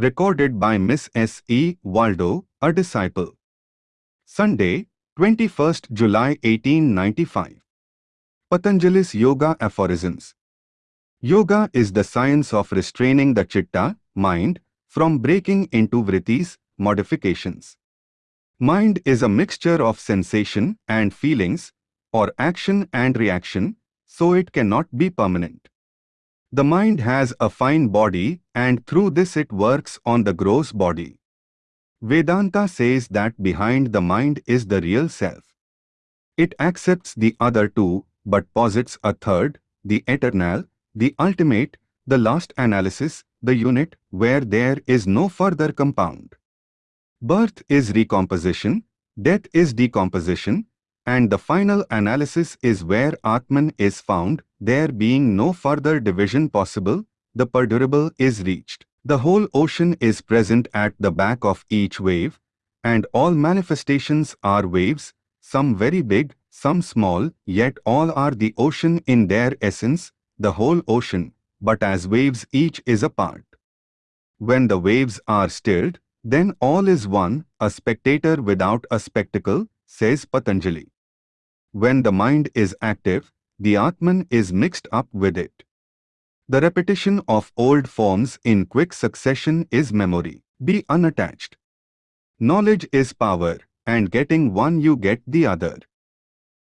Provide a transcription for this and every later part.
Recorded by Miss S. E. Waldo, a disciple. Sunday, 21st July 1895. Patanjali's Yoga Aphorisms. Yoga is the science of restraining the chitta, mind, from breaking into vrittis, modifications. Mind is a mixture of sensation and feelings, or action and reaction, so it cannot be permanent. The mind has a fine body and through this it works on the gross body. Vedanta says that behind the mind is the real self. It accepts the other two but posits a third, the eternal, the ultimate, the last analysis, the unit where there is no further compound. Birth is recomposition, death is decomposition, and the final analysis is where Atman is found, there being no further division possible, the perdurable is reached. The whole ocean is present at the back of each wave, and all manifestations are waves, some very big, some small, yet all are the ocean in their essence, the whole ocean, but as waves each is a part. When the waves are stilled, then all is one, a spectator without a spectacle, says Patanjali. When the mind is active, the Atman is mixed up with it. The repetition of old forms in quick succession is memory. Be unattached. Knowledge is power, and getting one you get the other.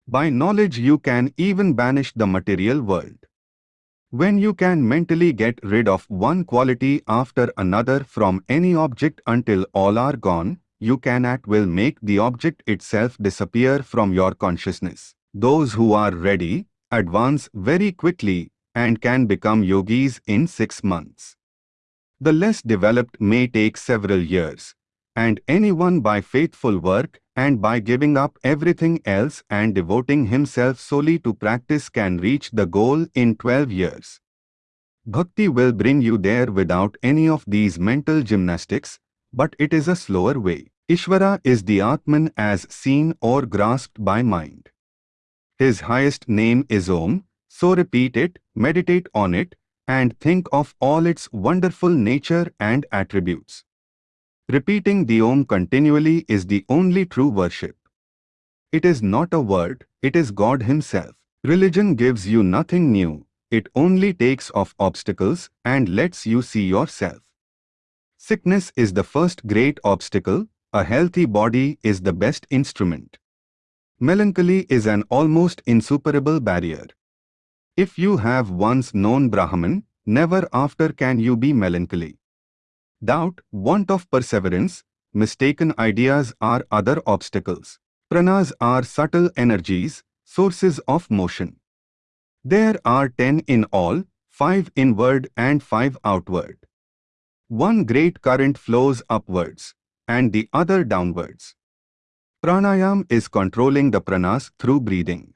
By knowledge you can even banish the material world. When you can mentally get rid of one quality after another from any object until all are gone, you can at will make the object itself disappear from your consciousness. Those who are ready, advance very quickly and can become yogis in six months. The less developed may take several years, and anyone by faithful work and by giving up everything else and devoting himself solely to practice can reach the goal in 12 years. Bhakti will bring you there without any of these mental gymnastics, but it is a slower way. Ishvara is the Atman as seen or grasped by mind. His highest name is Om, so repeat it, meditate on it, and think of all its wonderful nature and attributes. Repeating the Om continually is the only true worship. It is not a word, it is God Himself. Religion gives you nothing new, it only takes off obstacles and lets you see yourself. Sickness is the first great obstacle, a healthy body is the best instrument. Melancholy is an almost insuperable barrier. If you have once known Brahman, never after can you be melancholy. Doubt, want of perseverance, mistaken ideas are other obstacles. Pranas are subtle energies, sources of motion. There are ten in all, five inward and five outward. One great current flows upwards, and the other downwards. Pranayam is controlling the pranas through breathing.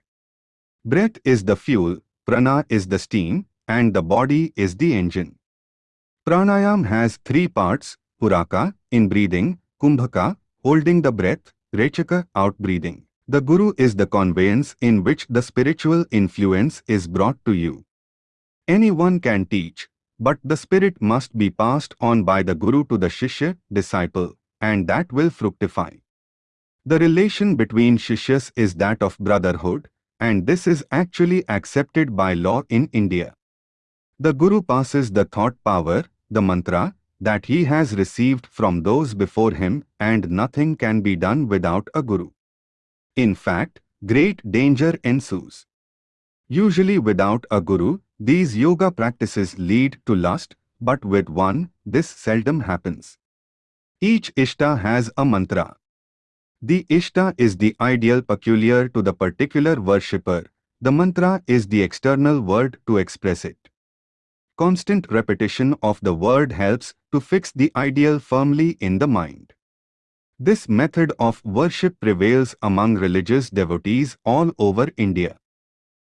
Breath is the fuel, prana is the steam, and the body is the engine. Pranayam has three parts, Puraka, in breathing, Kumbhaka, holding the breath, Rechaka, out breathing. The Guru is the conveyance in which the spiritual influence is brought to you. Anyone can teach, but the spirit must be passed on by the Guru to the Shishya, disciple, and that will fructify. The relation between Shishyas is that of brotherhood, and this is actually accepted by law in India. The Guru passes the thought power, the mantra, that he has received from those before him and nothing can be done without a Guru. In fact, great danger ensues. Usually without a Guru, these yoga practices lead to lust, but with one, this seldom happens. Each Ishta has a mantra. The Ishta is the ideal peculiar to the particular worshipper. The mantra is the external word to express it. Constant repetition of the word helps to fix the ideal firmly in the mind. This method of worship prevails among religious devotees all over India.